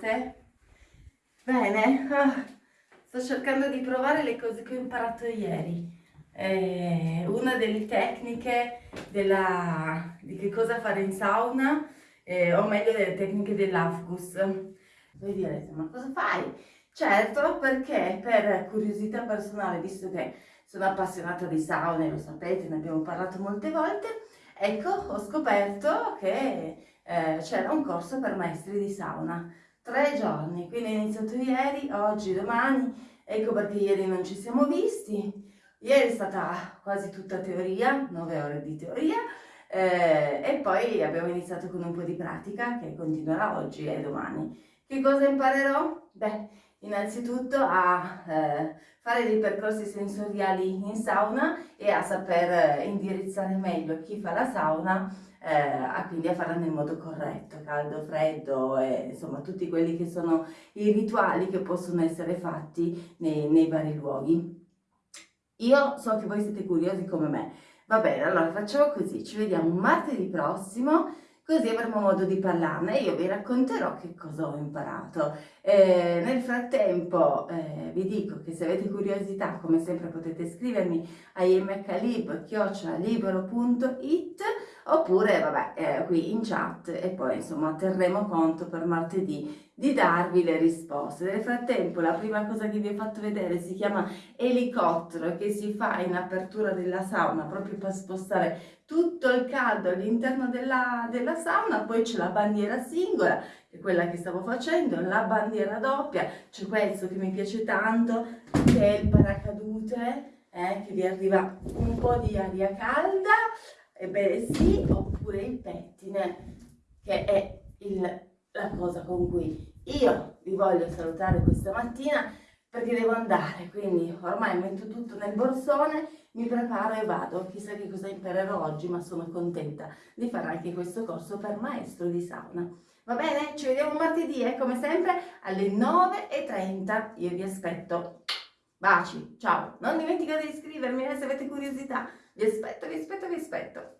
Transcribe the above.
state? Bene, ah, sto cercando di provare le cose che ho imparato ieri. Eh, una delle tecniche della, di che cosa fare in sauna, eh, o meglio delle tecniche dell'Afgus. Voi direte, ma cosa fai? Certo, perché per curiosità personale, visto che sono appassionata di sauna, lo sapete, ne abbiamo parlato molte volte, ecco, ho scoperto che eh, c'era un corso per maestri di sauna. Tre giorni, quindi è iniziato ieri, oggi, domani, ecco perché ieri non ci siamo visti. Ieri è stata quasi tutta teoria, nove ore di teoria, eh, e poi abbiamo iniziato con un po' di pratica che continuerà oggi e domani. Che cosa imparerò? Beh, innanzitutto a eh, fare dei percorsi sensoriali in sauna e a saper indirizzare meglio chi fa la sauna eh, a quindi a farla nel modo corretto, caldo, freddo e insomma tutti quelli che sono i rituali che possono essere fatti nei, nei vari luoghi. Io so che voi siete curiosi come me, va bene, allora facciamo così, ci vediamo martedì prossimo così avremo modo di parlarne e io vi racconterò che cosa ho imparato. Eh, nel frattempo eh, vi dico che se avete curiosità, come sempre potete scrivermi a imhlib.it oppure vabbè eh, qui in chat e poi insomma terremo conto per martedì di darvi le risposte. Nel frattempo la prima cosa che vi ho fatto vedere si chiama elicottero che si fa in apertura della sauna proprio per spostare tutto il caldo all'interno della, della sauna, poi c'è la bandiera singola che è quella che stavo facendo, la bandiera doppia, c'è questo che mi piace tanto che è il paracadute eh, che vi arriva un po' di aria calda, ebbene sì, oppure il pettine che è il, la cosa con cui io vi voglio salutare questa mattina perché devo andare, quindi ormai metto tutto nel borsone, mi preparo e vado. Chissà che cosa imparerò oggi, ma sono contenta di fare anche questo corso per maestro di sauna. Va bene? Ci vediamo martedì e come sempre alle 9.30 io vi aspetto. Baci, ciao! Non dimenticate di iscrivermi eh, se avete curiosità. Vi aspetto, vi aspetto, vi aspetto.